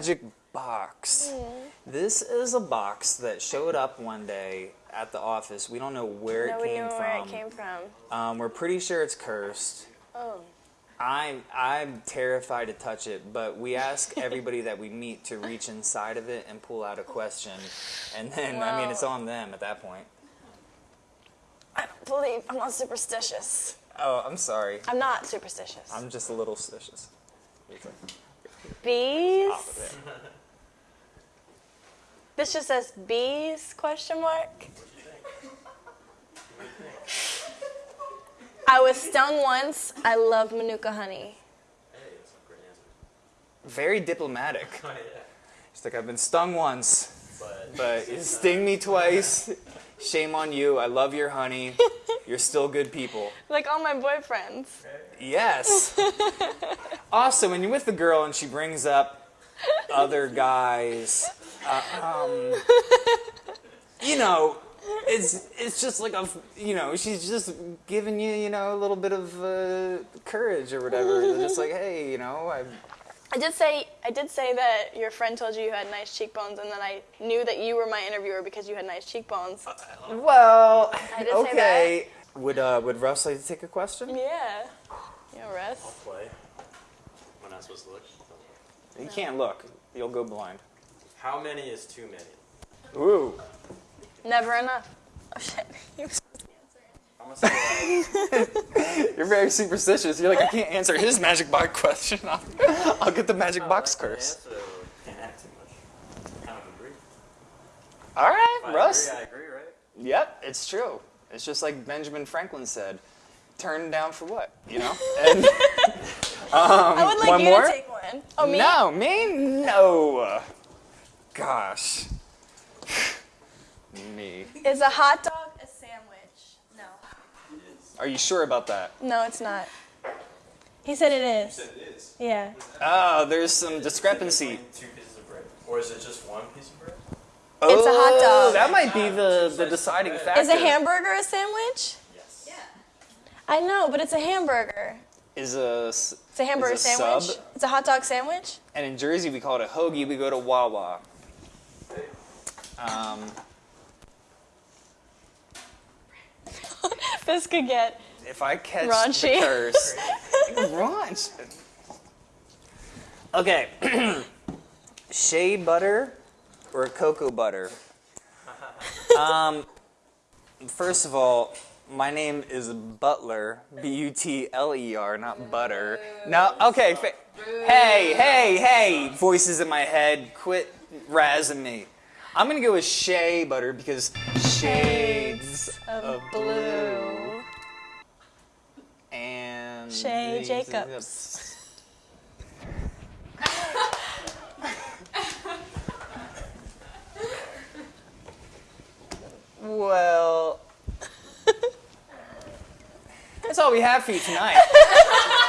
Magic box. This is a box that showed up one day at the office. We don't know where it Nobody came from. where it came from. Um, we're pretty sure it's cursed. Oh. I'm I'm terrified to touch it, but we ask everybody that we meet to reach inside of it and pull out a question, and then I mean it's on them at that point. I don't believe I'm not superstitious. Oh, I'm sorry. I'm not superstitious. I'm just a little suspicious. Bees? This just says bees question mark. I was stung once. I love manuka honey. Hey, that's a great answer. Very diplomatic. Oh, yeah. It's like I've been stung once, But, but you sting me twice. Shame on you. I love your honey. You're still good people. Like all my boyfriends. Yes. also, when you're with the girl and she brings up other guys, uh, um, you know, it's it's just like a you know she's just giving you you know a little bit of uh, courage or whatever. They're just like hey you know I I did say I did say that your friend told you you had nice cheekbones, and then I knew that you were my interviewer because you had nice cheekbones. well I did say okay. Would uh, would Russ like to take a question? Yeah. Yeah, Russ. I'll play. Am I not supposed to look? You can't look. You'll go blind. How many is too many? Ooh. Never enough. Oh shit. I'm gonna say You're very superstitious. You're like, I can't answer his magic box question. I'll, I'll get the magic box curse. Answer. Can't too much. Kind of agree. All right, If I Russ. agree, I agree, right? Yep, it's true. It's just like Benjamin Franklin said. Turn down for what? You know? And, um, I would like one you more? to take one. Oh me? no, me? No. Gosh. me. Is a hot dog a sandwich? No. Are you sure about that? No, it's not. He said it is. It is. Yeah. Oh, there's some discrepancy. Two pieces of bread. Or is it just one piece of bread? It's a hot Oh, dog. That might be the, the deciding factor. Is a hamburger a sandwich? Yes. Yeah. I know, but it's a hamburger. Is a s- It's a hamburger a sandwich. sub? It's a hot dog sandwich. And in Jersey, we call it a hoagie. We go to Wawa. Um, This could get. if I catch Raunchy. the curse, raunch. Okay, shea butter or cocoa butter? Um, first of all, my name is Butler, B-U-T-L-E-R, not Butter. No, okay. Hey, hey, hey! Voices in my head, quit razzing me. I'm gonna go with shea butter because shades of of blue. blue and Shay Jacobs. That's all we have for you tonight.